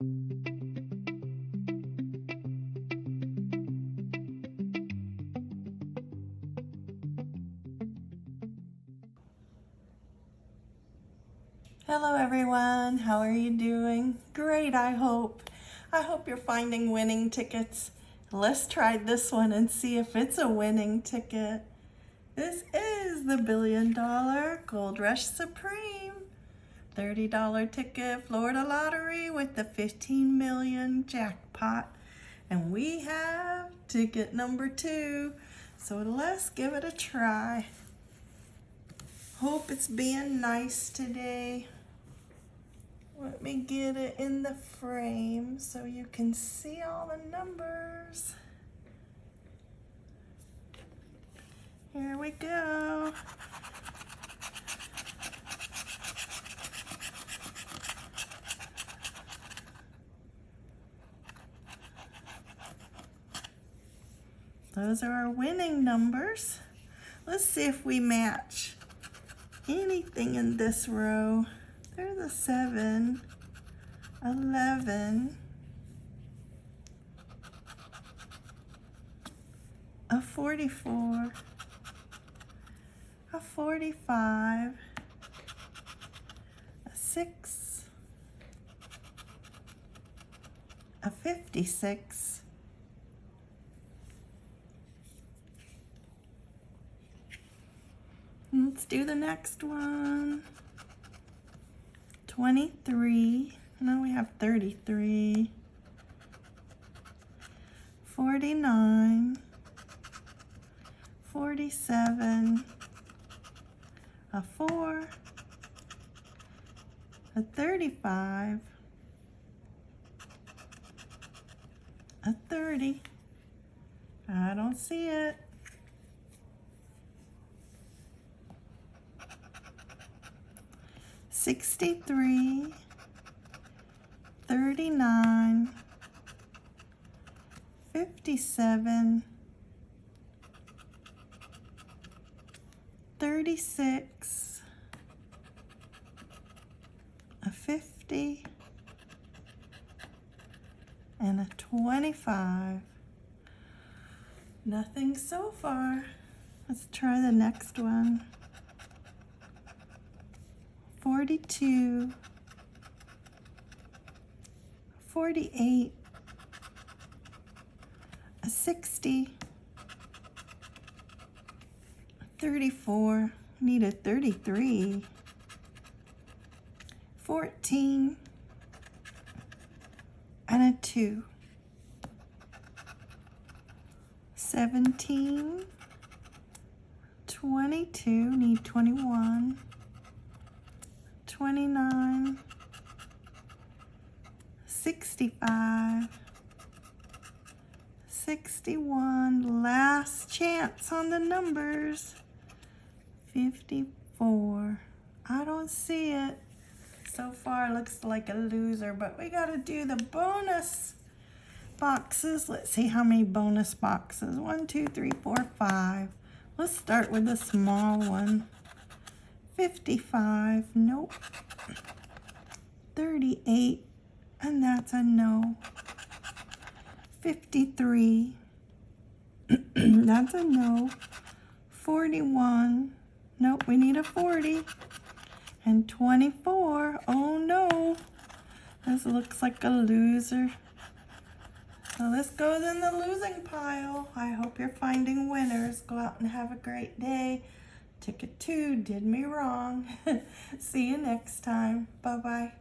Hello everyone, how are you doing? Great, I hope. I hope you're finding winning tickets. Let's try this one and see if it's a winning ticket. This is the Billion Dollar Gold Rush Supreme. $30 ticket Florida Lottery with the 15 million jackpot. And we have ticket number two. So let's give it a try. Hope it's being nice today. Let me get it in the frame so you can see all the numbers. Here we go. Those are our winning numbers. Let's see if we match anything in this row. There's a 7, 11, a 44, a 45, a 6, a 56, Let's do the next one. 23. Now we have 33. 49. 47. A 4. A 35. A 30. I don't see it. 63, 39, 57, 36, a 50, and a 25. Nothing so far. Let's try the next one. 42, 48, a 60, 34, need a 33, 14, and a 2, 17, 22, need 21, 29, 65, 61, last chance on the numbers, 54. I don't see it. So far looks like a loser, but we gotta do the bonus boxes. Let's see how many bonus boxes. One, two, three, four, five. Let's start with the small one. 55, nope. 38, and that's a no. 53, that's a no. 41, nope, we need a 40. And 24, oh no. This looks like a loser. So this goes in the losing pile. I hope you're finding winners. Go out and have a great day. Ticket two did me wrong. See you next time. Bye-bye.